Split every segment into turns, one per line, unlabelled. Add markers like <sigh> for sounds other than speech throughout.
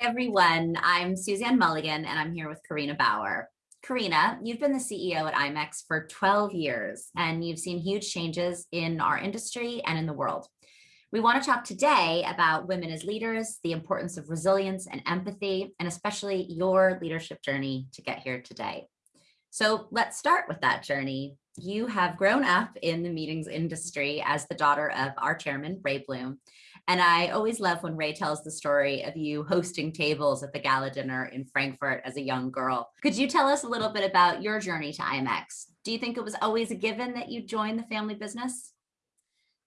everyone. I'm Suzanne Mulligan and I'm here with Karina Bauer. Karina, you've been the CEO at IMEX for 12 years and you've seen huge changes in our industry and in the world. We want to talk today about women as leaders, the importance of resilience and empathy, and especially your leadership journey to get here today. So let's start with that journey. You have grown up in the meetings industry as the daughter of our chairman, Ray Bloom, and I always love when Ray tells the story of you hosting tables at the gala dinner in Frankfurt as a young girl. Could you tell us a little bit about your journey to IMEX? Do you think it was always a given that you joined the family business?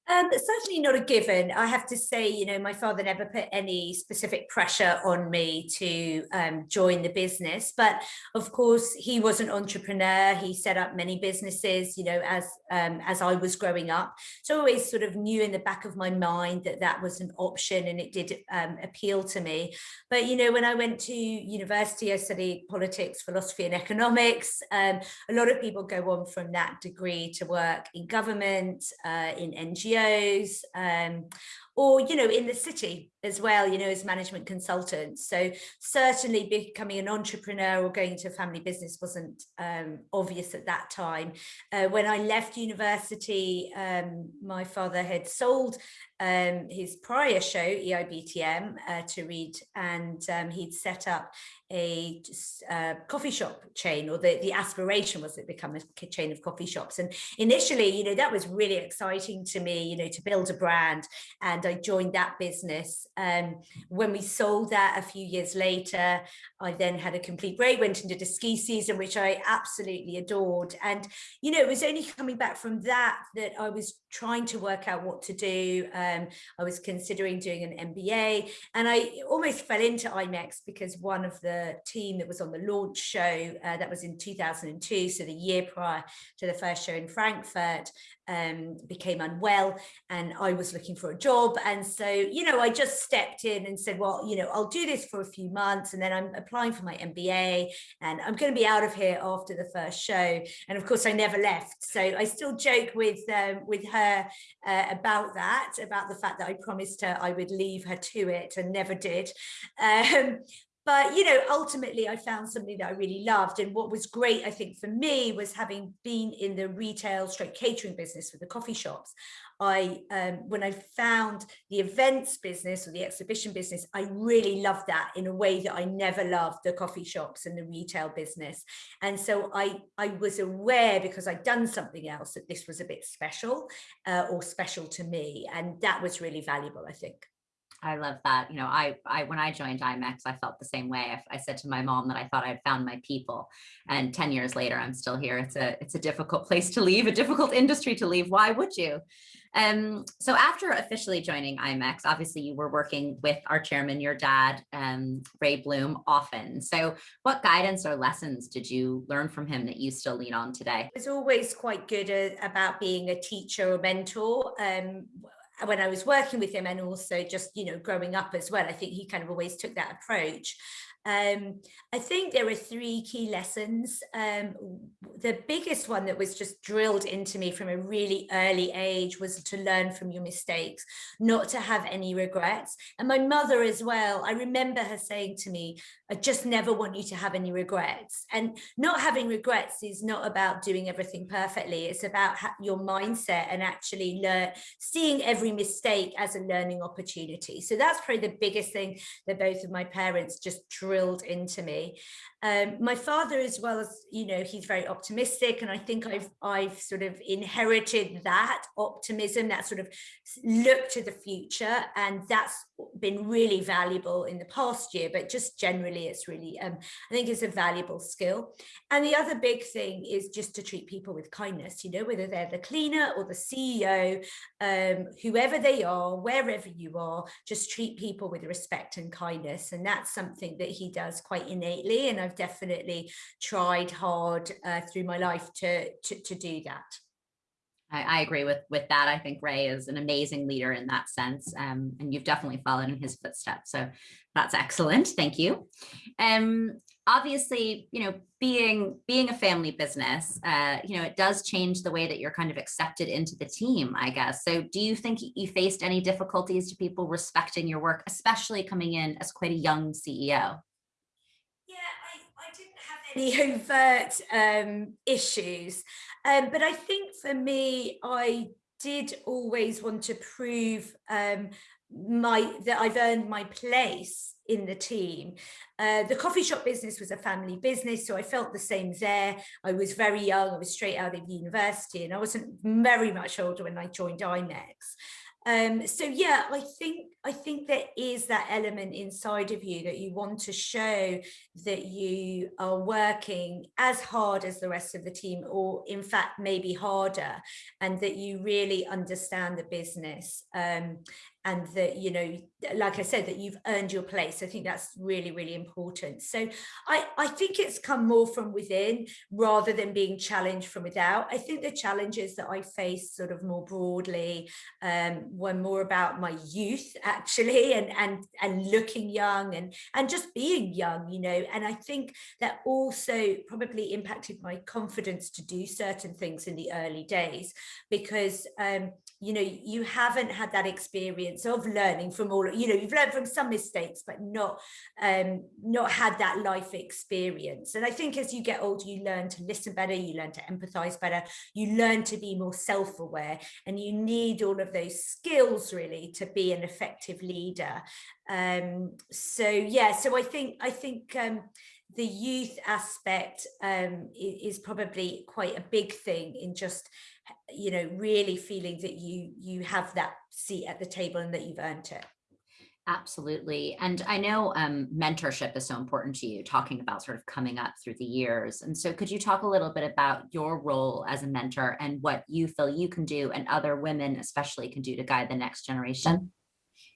Um, certainly not a given. I have to say, you know, my father never put any specific pressure on me to um, join the business. But of course, he was an entrepreneur. He set up many businesses, you know, as um, as I was growing up. So I always sort of knew in the back of my mind that that was an option and it did um, appeal to me. But, you know, when I went to university, I studied politics, philosophy and economics. Um, a lot of people go on from that degree to work in government, uh, in NGOs, um, or, you know, in the city as well, you know, as management consultants. So certainly becoming an entrepreneur or going into a family business wasn't um, obvious at that time. Uh, when I left university, um, my father had sold um, his prior show, EIBTM, uh, to Reed, and um, he'd set up a uh, coffee shop chain, or the, the aspiration was it become a chain of coffee shops. And initially, you know, that was really exciting to me, you know, to build a brand. And I joined that business. Um, when we sold that a few years later, I then had a complete break, went into the ski season, which I absolutely adored. And, you know, it was only coming back from that that I was trying to work out what to do. Um, I was considering doing an MBA and I almost fell into IMEX because one of the team that was on the launch show, uh, that was in 2002, so the year prior to the first show in Frankfurt, um, became unwell and I was looking for a job. And so, you know, I just stepped in and said, well, you know, I'll do this for a few months and then I'm applying for my MBA and I'm going to be out of here after the first show. And of course, I never left. So I still joke with um, with her uh, about that, about the fact that I promised her I would leave her to it and never did. <laughs> Um, but you know ultimately i found something that i really loved. And what was great i think for me was having been in the retail straight catering business with the coffee shops i um, when i found the events business or the exhibition business i really loved that in a way that i never loved the coffee shops and the retail business. And so i i was aware because i'd done something else that this was a bit special uh, or special to me. And that was really valuable i think
I love that. You know, I, I when I joined IMEX, I felt the same way. I, I, said to my mom that I thought I'd found my people, and ten years later, I'm still here. It's a it's a difficult <laughs> place to leave, a difficult industry to leave. Why would you? Um, so after officially joining IMEX, obviously you were working with our chairman, your dad, um, Ray Bloom, often. So what guidance or lessons did you learn from him that you still lean on today?
It's always quite good uh, about being a teacher or mentor. Um, when I was working with him and also just, you know, growing up as well, I think he kind of always took that approach. Um, I think there are three key lessons. Um, the biggest one that was just drilled into me from a really early age was to learn from your mistakes, not to have any regrets. And my mother as well, I remember her saying to me, I just never want you to have any regrets. And not having regrets is not about doing everything perfectly. It's about your mindset and actually learn, seeing every mistake as a learning opportunity. So that's probably the biggest thing that both of my parents just drilled drilled into me. Um, my father as well as, you know, he's very optimistic and I think I've, I've sort of inherited that optimism, that sort of look to the future and that's been really valuable in the past year, but just generally it's really, um, I think it's a valuable skill. And the other big thing is just to treat people with kindness, you know, whether they're the cleaner or the CEO, um, whoever they are, wherever you are, just treat people with respect and kindness. And that's something that he does quite innately. And I've I've definitely tried hard uh, through my life to, to, to do that.
I, I, agree with with that. I think Ray is an amazing leader in that sense, um, and you've definitely followed in his footsteps. So that's excellent. Thank you. Um, obviously, you know, being being a family business, uh, you know, it does change the way that you're kind of accepted into the team, I guess. So do you think you faced any difficulties to people respecting your work, especially coming in as quite a young CEO?
Any <laughs> overt um, issues. Um, but I think for me, I did always want to prove um, my that I've earned my place in the team. Uh, the coffee shop business was a family business, so I felt the same there. I was very young, I was straight out of university, and I wasn't very much older when I joined IMEX. Um, so yeah, I think I think there is that element inside of you that you want to show that you are working as hard as the rest of the team, or in fact, maybe harder, and that you really understand the business. Um, and that you know like i said that you've earned your place. I think that's really really important. So i i think it's come more from within rather than being challenged from without. I think the challenges that i faced sort of more broadly um, were more about my youth actually and and and looking young and and just being young you know and i think that also probably impacted my confidence to do certain things in the early days because um you know, you haven't had that experience of learning from all, you know, you've learned from some mistakes, but not, um, not had that life experience. And I think as you get older, you learn to listen better, you learn to empathize better, you learn to be more self-aware, and you need all of those skills really to be an effective leader. Um, so yeah, so I think, I think, um, the youth aspect um, is probably quite a big thing in just you know, really feeling that you you have that seat at the table and that you've earned it.
Absolutely. And I know um, mentorship is so important to you, talking about sort of coming up through the years. And so could you talk a little bit about your role as a mentor and what you feel you can do and other women especially can do to guide the next generation?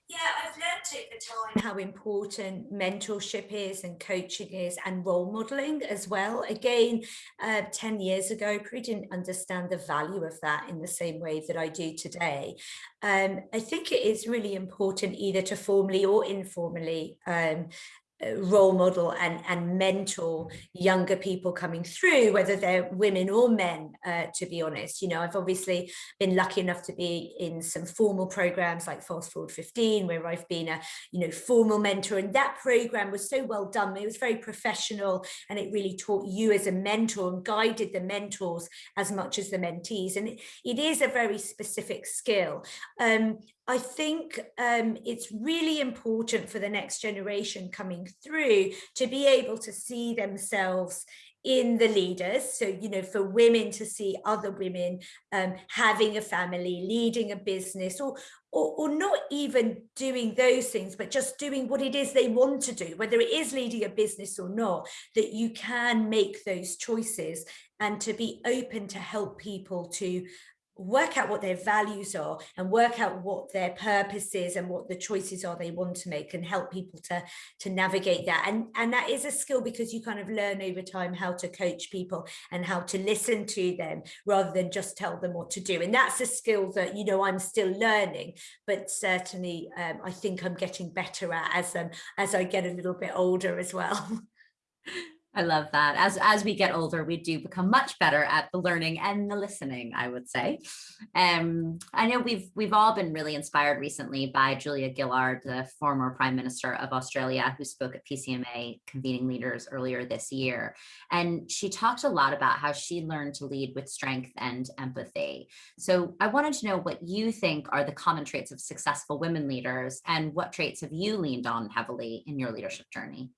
Yeah, I've learned over time how important mentorship is and coaching is and role modeling as well. Again, uh, 10 years ago, I probably didn't understand the value of that in the same way that I do today. Um, I think it is really important either to formally or informally um, role model and, and mentor younger people coming through, whether they're women or men, uh, to be honest. You know, I've obviously been lucky enough to be in some formal programs like Fast Forward 15, where I've been a, you know, formal mentor. And that program was so well done. It was very professional and it really taught you as a mentor and guided the mentors as much as the mentees. And it, it is a very specific skill. Um, I think um, it's really important for the next generation coming through to be able to see themselves in the leaders. So, you know, for women to see other women um, having a family, leading a business or, or, or not even doing those things, but just doing what it is they want to do, whether it is leading a business or not, that you can make those choices and to be open to help people to work out what their values are and work out what their purpose is and what the choices are they want to make and help people to to navigate that. And and that is a skill because you kind of learn over time how to coach people and how to listen to them rather than just tell them what to do. And that's a skill that you know I'm still learning but certainly um, I think I'm getting better at as um as I get a little bit older as well <laughs>
I love that. As, as we get older, we do become much better at the learning and the listening, I would say. Um, I know we've, we've all been really inspired recently by Julia Gillard, the former Prime Minister of Australia, who spoke at PCMA convening leaders earlier this year. And she talked a lot about how she learned to lead with strength and empathy. So I wanted to know what you think are the common traits of successful women leaders and what traits have you leaned on heavily in your leadership journey?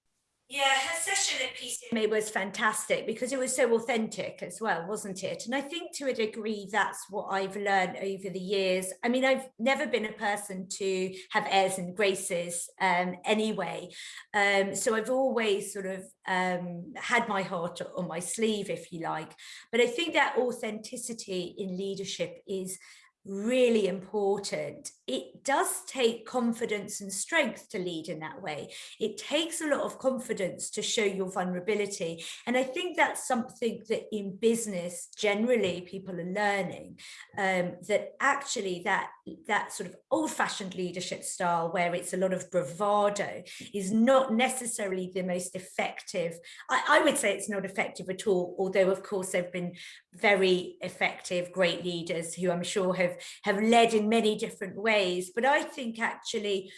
Yeah, her session at PCMA was fantastic because it was so authentic as well, wasn't it? And I think to a degree, that's what I've learned over the years. I mean, I've never been a person to have airs and graces um, anyway. Um, so I've always sort of um, had my heart on my sleeve, if you like. But I think that authenticity in leadership is really important. It does take confidence and strength to lead in that way. It takes a lot of confidence to show your vulnerability. And I think that's something that in business, generally people are learning, um, that actually that, that sort of old fashioned leadership style where it's a lot of bravado is not necessarily the most effective. I, I would say it's not effective at all, although of course there've been very effective, great leaders who I'm sure have, have led in many different ways. But I think actually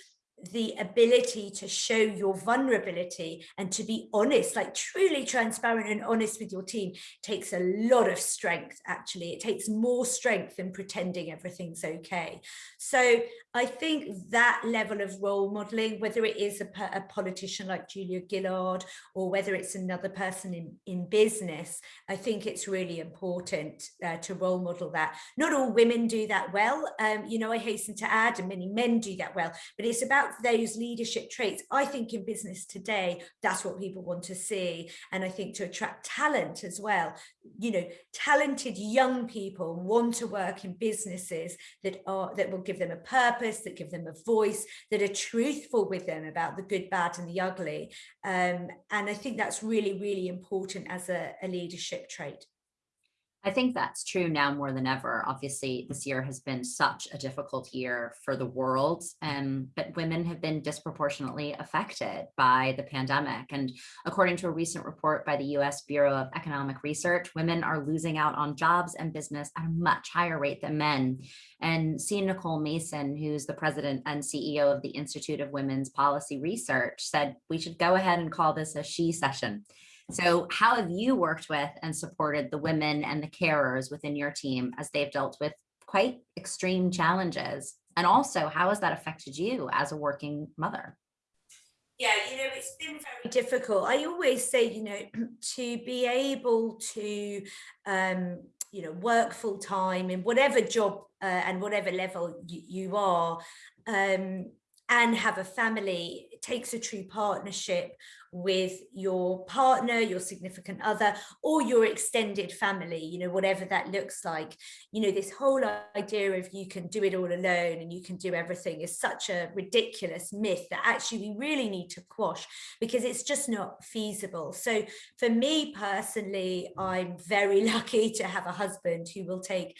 the ability to show your vulnerability and to be honest, like truly transparent and honest with your team takes a lot of strength, actually. It takes more strength than pretending everything's okay. So I think that level of role modeling, whether it is a, a politician like Julia Gillard or whether it's another person in, in business, I think it's really important uh, to role model that. Not all women do that well. Um, you know, I hasten to add, and many men do that well, but it's those leadership traits. I think in business today, that's what people want to see. And I think to attract talent as well, you know, talented young people want to work in businesses that are that will give them a purpose, that give them a voice, that are truthful with them about the good, bad and the ugly. Um, and I think that's really, really important as a, a leadership trait.
I think that's true now more than ever. Obviously, this year has been such a difficult year for the world, um, but women have been disproportionately affected by the pandemic. And according to a recent report by the US Bureau of Economic Research, women are losing out on jobs and business at a much higher rate than men. And C. Nicole Mason, who's the president and CEO of the Institute of Women's Policy Research, said we should go ahead and call this a shecession. So how have you worked with and supported the women and the carers within your team as they've dealt with quite extreme challenges? And also, how has that affected you as a working mother?
Yeah, you know, it's been very difficult. I always say, you know, <clears throat> to be able to, um, you know, work full time in whatever job uh, and whatever level you, are, um, and have a family takes a true partnership with your partner your significant other or your extended family you know whatever that looks like. You know this whole idea of you can do it all alone and you can do everything is such a ridiculous myth that actually we really need to quash because it's just not feasible. So for me personally i'm very <laughs> lucky to have a husband who will take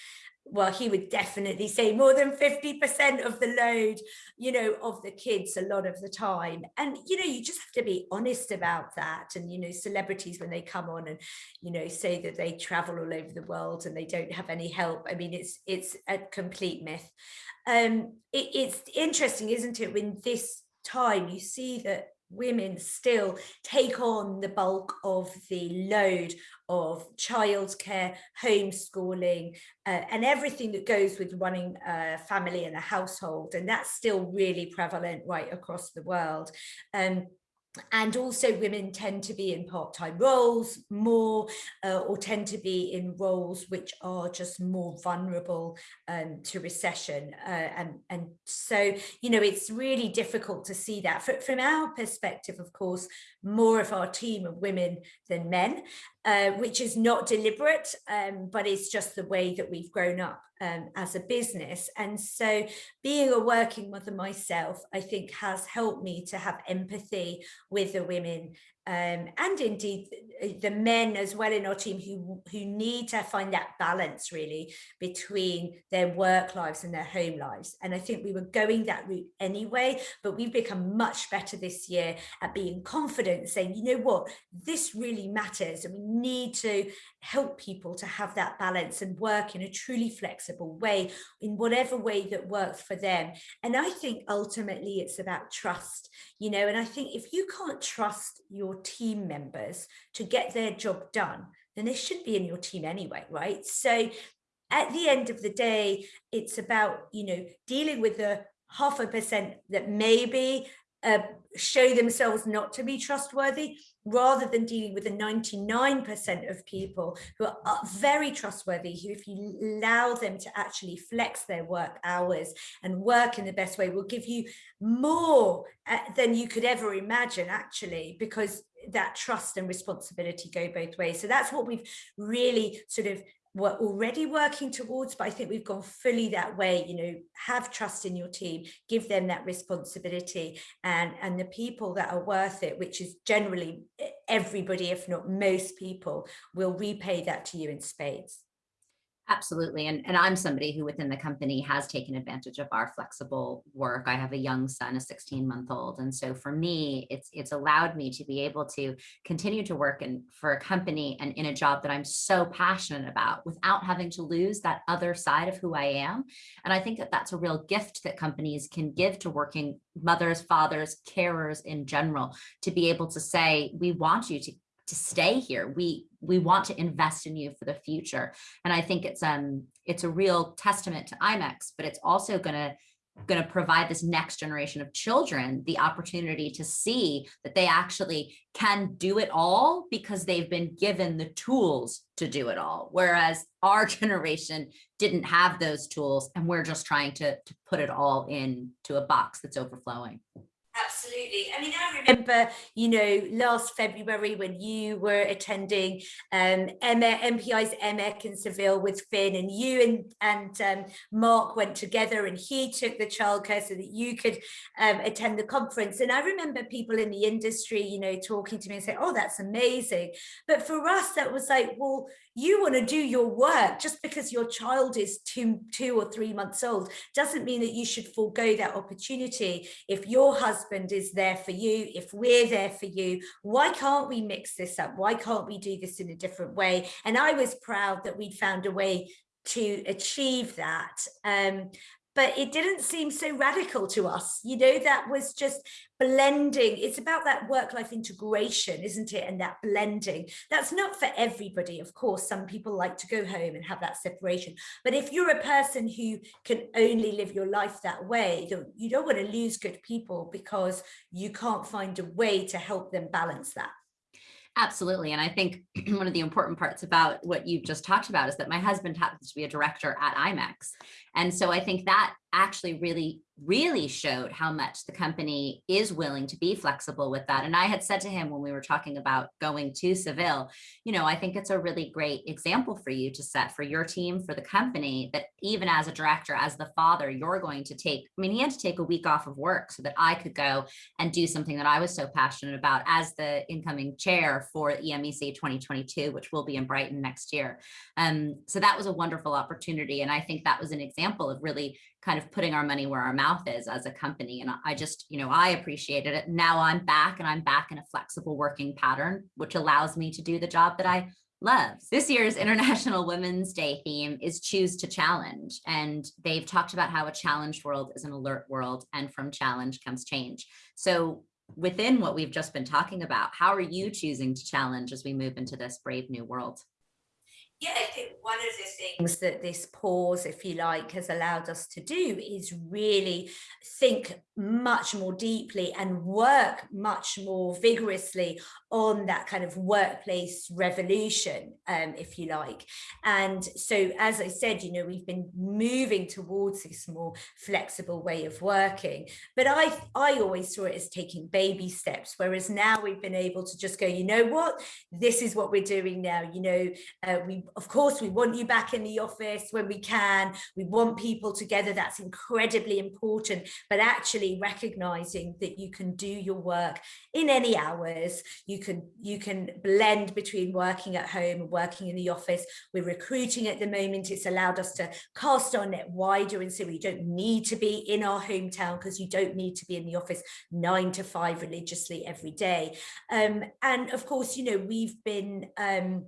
well, he would definitely say more than 50% of the load, you know, of the kids a lot of the time. And, you know, you just have to be honest about that. And, you know, celebrities, when they come on and, you know, say that they travel all over the world and they don't have any help. I mean, it's it's a complete myth. Um, it, it's interesting, isn't it, when this time you see that women still take on the bulk of the load of childcare, homeschooling, uh, and everything that goes with running a family and a household. And that's still really prevalent right across the world. Um, and also women tend to be in part-time roles more uh, or tend to be in roles which are just more vulnerable um, to recession uh, and and so you know it's really difficult to see that. From our perspective of course more of our team of women than men uh, which is not deliberate, um, but it's just the way that we've grown up um, as a business. And so being a working mother myself, I think has helped me to have empathy with the women um, and indeed the men as well in our team who who need to find that balance really between their work lives and their home lives. And I think we were going that route anyway but we've become much better this year at being confident saying you know what? This really matters and we need to help people to have that balance and work in a truly flexible way in whatever way that works for them. And I think ultimately it's about trust you know and I think if you can't trust your team members to get their job done, then they should be in your team anyway, right? So at the end of the day, it's about, you know, dealing with the half a percent that maybe uh, show themselves not to be trustworthy rather than dealing with the 99% of people who are uh, very trustworthy, who if you allow them to actually flex their work hours and work in the best way will give you more uh, than you could ever imagine actually, because that trust and responsibility go both ways. So that's what we've really sort of were already working towards, but I think we've gone fully that way, you know, have trust in your team, give them that responsibility and, and the people that are worth it, which is generally eh, everybody, if not most people, will repay that to you in spades.
Absolutely. And, and I'm somebody who within the company has taken advantage of our flexible work. I have a young son, a 16 month old. And so for me, it's it's allowed me to be able to continue to work in for a company and in a job that I'm so passionate about without having to lose that other side of who I am. And I think that that's a real gift that companies can give to working mothers, fathers, carers in general, to be able to say, we want you to to stay here. We we want to invest in you for the future. And I think it's um it's a real testament to IMEX, but it's also going to going to provide this next generation of children the opportunity to see that they actually can do it all because they've been given the tools to do it all. Whereas our <laughs> generation didn't have those tools and we're just trying to, to put it all into a box that's overflowing.
Absolutely. I mean, I remember, you know, last February when you were attending um, MPI's EMEC in Seville with Finn and you and, and um, Mark went together and he took the childcare so that you could um, attend the conference. And I remember people in the industry, you know, talking to me and saying, oh, that's amazing. But for us, that was like, well, you want to do your work just because your child is two, two or three months old doesn't mean that you should forego that opportunity. If your husband is there for you, if we're there for you, why can't we mix this up? Why can't we do this in a different way? And I was proud that we'd found a way to achieve that. Um, but it didn't seem so radical to us. You know, that was just blending. It's about that work-life integration, isn't it? And that blending. That's not for everybody. Of course, some people like to go home and have that separation. But if you're a person who can only live your life that way, you don't want to lose good people because you can't find a way to help them balance that.
Absolutely. And I think <clears throat> one of the important parts about what you've just talked about is that my husband happens to be a director at IMEX. And so I think that actually really really showed how much the company is willing to be flexible with that. And I had said to him when we were talking about going to Seville, you know, I think it's a really great example for you to set for your team, for the company, that even as a director, as the father, you're going to take, I mean, he had to take a week off of work so that I could go and do something that I was so passionate about as the incoming chair for EMEC 2022, which will be in Brighton next year. Um, so that was a wonderful opportunity. And I think that was an example of really kind of putting our money where our mouth is as a company. And I just, you know, I appreciated it. Now I'm back and I'm back in a flexible working pattern, which allows me to do the job that I love. This year's <laughs> International Women's Day theme is choose to challenge. And they've talked about how a challenged world is an alert world and from challenge comes change. So within what we've just been talking about, how are you choosing to challenge as we move into this brave new world?
Yeah, I think one of the things that this pause, if you like, has allowed us to do is really think much more deeply and work much more vigorously on that kind of workplace revolution, um, if you like. And so, as I said, you know, we've been moving towards this more flexible way of working. But I, I always saw it as taking baby steps, whereas now we've been able to just go, you know what, this is what we're doing now. You know, uh, we, of course, we want you back in the office when we can. We want people together. That's incredibly important. But actually recognizing that you can do your work in any hours. You can you can blend between working at home and working in the office. We're recruiting at the moment. It's allowed us to cast our net wider and so we don't need to be in our hometown because you don't need to be in the office nine to five religiously every day. Um, and of course, you know, we've been um,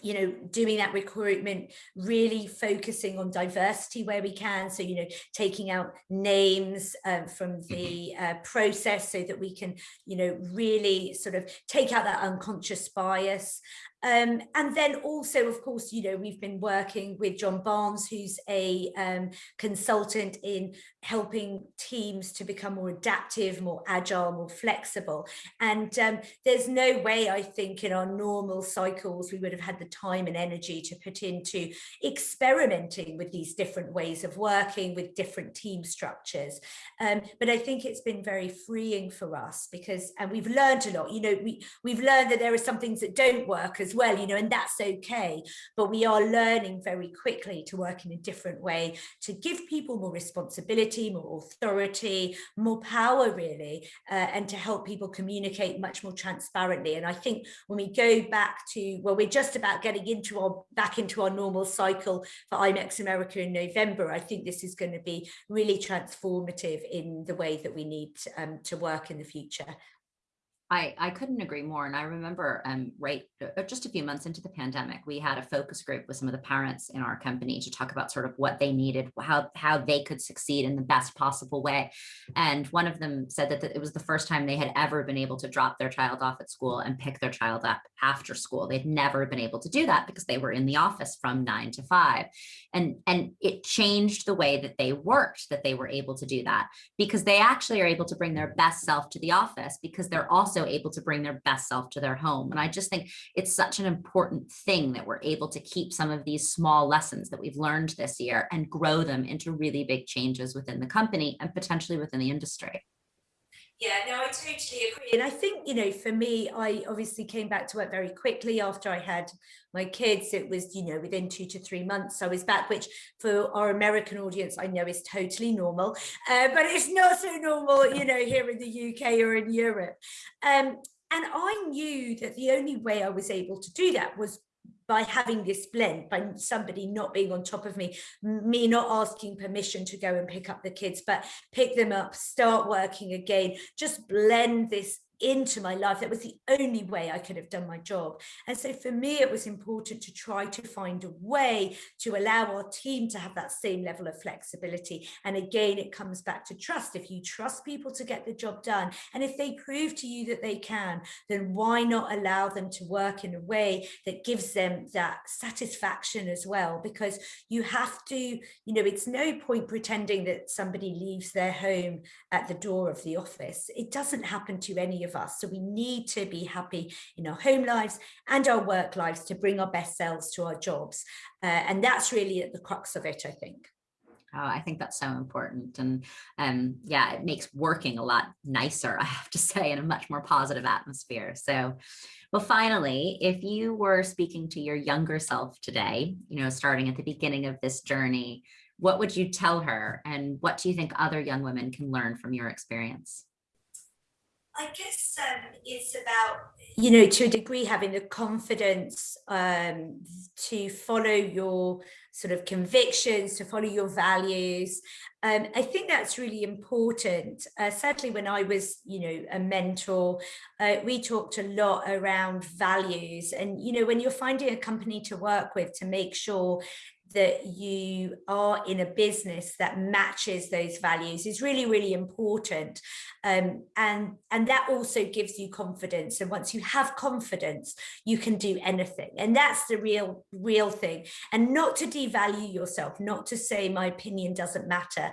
you know, doing that recruitment, really focusing on diversity where we can. So, you know, taking out names uh, from the uh, process so that we can, you know, really sort of take out that unconscious bias. Um, and then also, of course, you know, we've been working with John Barnes, who's a um, consultant in helping teams to become more adaptive, more agile, more flexible. And um, there's no way, I think, in our normal cycles, we would have had the time and energy to put into experimenting with these different ways of working with different team structures. Um, but I think it's been very freeing for us because, and we've learned a lot, you know, we, we've learned that there are some things that don't work as as well, you know, and that's okay. But we are learning very quickly to work in a different way, to give people more responsibility, more authority, more power really, uh, and to help people communicate much more transparently. And I think when we go back to, well, we're just about getting into our, back into our normal cycle for IMEX America in November, I think this is going to be really transformative in the way that we need um, to work in the future.
I, I couldn't agree more. And I remember um, right uh, just a few months into the pandemic, we had a focus group with some of the parents in our company to talk about sort of what they needed, how, how they could succeed in the best possible way. And one of them said that it was the first time they had ever been able to drop their child off at school and pick their child up after school. They'd never been able to do that because they were in the office from nine to five. And, and it changed the way that they worked, that they were able to do that because they actually are able to bring their best self to the office because they're also also able to bring their best self to their home. And I just think it's such an important thing that we're able to keep some of these small lessons that we've learned this year and grow them into really big changes within the company and potentially within the industry.
Yeah, no, I totally agree. And I think, you know, for me, I obviously came back to work very quickly after I had my kids. It was, you know, within two to three months I was back, which for our American audience, I know is totally normal, uh, but it's not so normal, you know, here in the UK or in Europe. Um, and I knew that the only way I was able to do that was by having this blend, by somebody not being on top of me, me not asking permission to go and pick up the kids, but pick them up, start working again, just blend this into my life. That was the only way I could have done my job. And so for me, it was important to try to find a way to allow our team to have that same level of flexibility. And again, it comes back to trust. If you trust people to get the job done, and if they prove to you that they can, then why not allow them to work in a way that gives them that satisfaction as well? Because you have to, you know, it's no point pretending that somebody leaves their home at the door of the office. It doesn't happen to any of us. So we need to be happy in our home lives and our work lives to bring our best selves to our jobs. Uh, and that's really at the crux of it, I think.
Oh, I think that's so important. And um, yeah, it makes working a lot nicer, I have to <laughs> say, in a much more positive atmosphere. So, well, finally, if you were speaking to your younger self today, you know, starting at the beginning of this journey, what would you tell her? And what do you think other young women can learn from your experience?
I guess um, it's about, you know, to a degree, having the confidence um, to follow your sort of convictions, to follow your values. Um, I think that's really important. Uh, certainly when I was, you know, a mentor, uh, we talked a lot around values and, you know, when you're finding a company to work with to make sure that you are in a business that matches those values is really, really important. Um, and, and that also gives you confidence. And once you have confidence, you can do anything. And that's the real, real thing. And not to devalue yourself, not to say my opinion doesn't matter,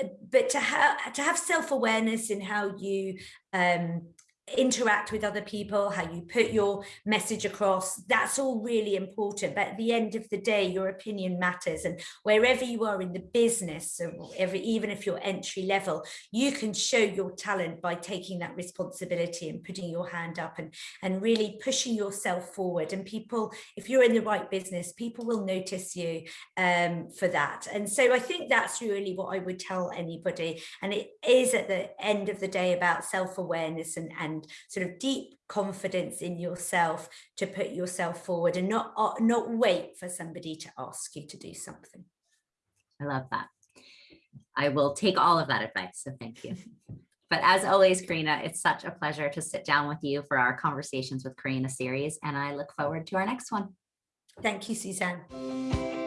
uh, but to have to have self-awareness in how you um, interact with other people, how you put your message across, that's all really important. But at the end of the day, your opinion matters. And wherever you are in the business, every, even if you're entry level, you can show your talent by taking that responsibility and putting your hand up and, and really pushing yourself forward. And people, if you're in the right business, people will notice you um, for that. And so I think that's really what I would tell anybody. And it is at the end of the day about self-awareness and, and and sort of deep confidence in yourself to put yourself forward and not uh, not wait for somebody to ask you to do something.
I love that. I will take all of that advice, so thank you. But as always, Karina, it's such a pleasure to sit down with you for our Conversations with Karina series, and I look forward to our next one.
Thank you, Suzanne.